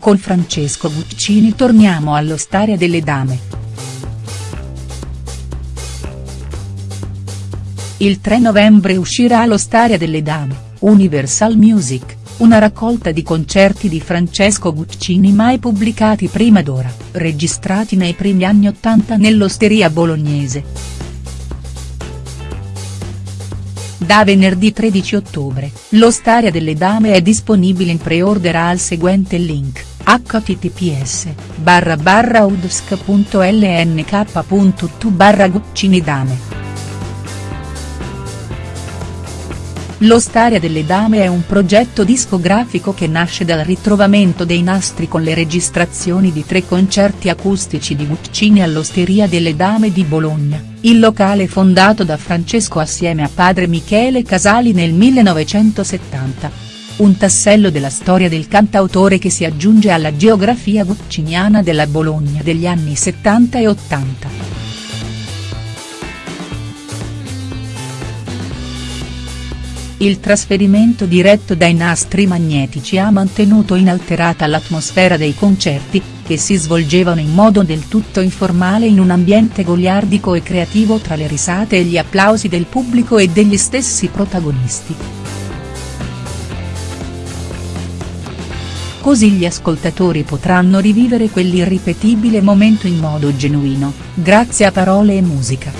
Con Francesco Guccini torniamo all'Ostaria delle Dame. Il 3 novembre uscirà l'Ostaria delle Dame, Universal Music, una raccolta di concerti di Francesco Guccini mai pubblicati prima d'ora, registrati nei primi anni Ottanta nell'osteria bolognese. Da venerdì 13 ottobre, l'Ostaria delle Dame è disponibile in pre-order al seguente link, https barra barra udsk.lnk.tu barra Guccinidame. L'Ostaria delle Dame è un progetto discografico che nasce dal ritrovamento dei nastri con le registrazioni di tre concerti acustici di Guccini all'Osteria delle Dame di Bologna, il locale fondato da Francesco assieme a padre Michele Casali nel 1970. Un tassello della storia del cantautore che si aggiunge alla geografia gucciniana della Bologna degli anni 70 e 80. Il trasferimento diretto dai nastri magnetici ha mantenuto inalterata l'atmosfera dei concerti, che si svolgevano in modo del tutto informale in un ambiente goliardico e creativo tra le risate e gli applausi del pubblico e degli stessi protagonisti. Così gli ascoltatori potranno rivivere quell'irripetibile momento in modo genuino, grazie a parole e musica.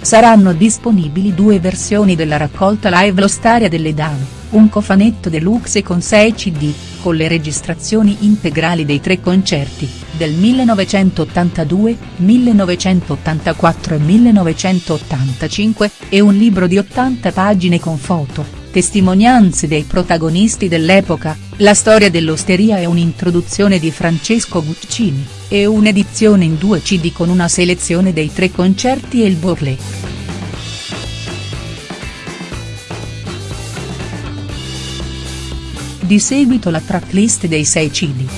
Saranno disponibili due versioni della raccolta live L'Ostaria delle Dame, un cofanetto deluxe con 6 cd, con le registrazioni integrali dei tre concerti, del 1982, 1984 e 1985, e un libro di 80 pagine con foto, testimonianze dei protagonisti dell'epoca, la storia dell'osteria e un'introduzione di Francesco Guccini, e un'edizione in due cd con una selezione dei tre concerti e il booklet. Di seguito la tracklist dei 6 cd.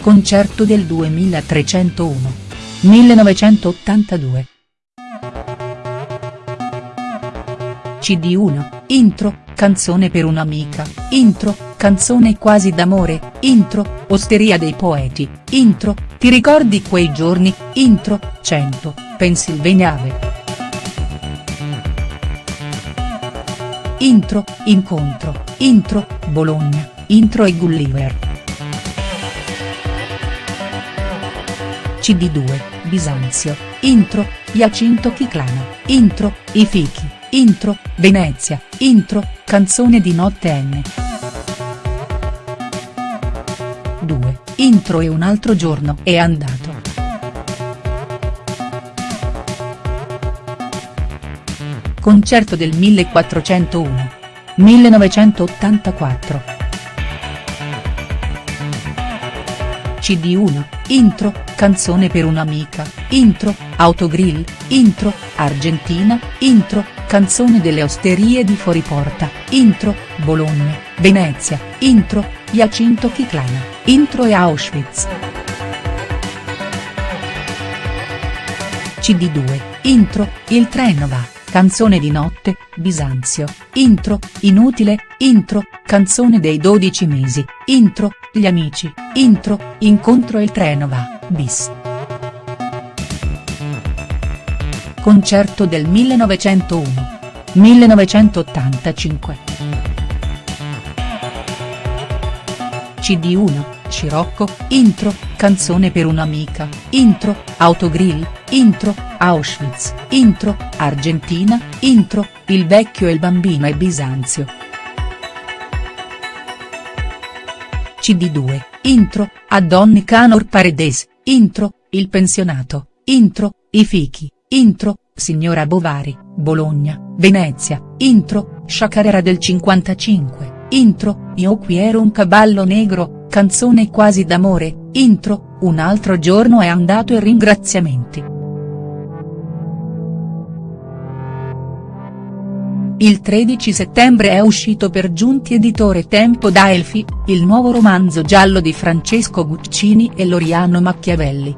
Concerto del 2301. 1982. CD1, intro, canzone per un'amica, intro, canzone quasi d'amore, intro, osteria dei poeti, intro, ti ricordi quei giorni, intro, 100, Pennsylvania Ave. Intro, incontro, intro, Bologna, intro e Gulliver. CD2, Bisanzio, intro, Jacinto Chiclano, intro, I fichi. Intro, Venezia, intro, canzone di notte N. 2, intro e un altro giorno è andato. Concerto del 1401. 1984. CD1, intro, canzone per un'amica, intro, autogrill, intro, Argentina, intro, Canzone delle osterie di Fuoriporta, intro, Bologna, Venezia, intro, Jacinto Chiclana, intro e Auschwitz. CD2, intro, Il treno va, canzone di notte, Bisanzio, intro, Inutile, intro, canzone dei 12 mesi, intro, Gli amici, intro, Incontro il treno va, bis. Concerto del 1901. 1985. CD1, Scirocco, intro, canzone per un'amica, intro, autogrill, intro, Auschwitz, intro, Argentina, intro, il vecchio e il bambino e Bisanzio. CD2, intro, a Donny Canor Paredes, intro, il pensionato, intro, i fichi, Intro, signora Bovari, Bologna, Venezia, intro, Sciacarera del 55, intro, Io qui ero un cavallo negro, canzone quasi d'amore, intro, Un altro giorno è andato e ringraziamenti. Il 13 settembre è uscito per Giunti editore Tempo da Elfi, il nuovo romanzo giallo di Francesco Guccini e Loriano Machiavelli.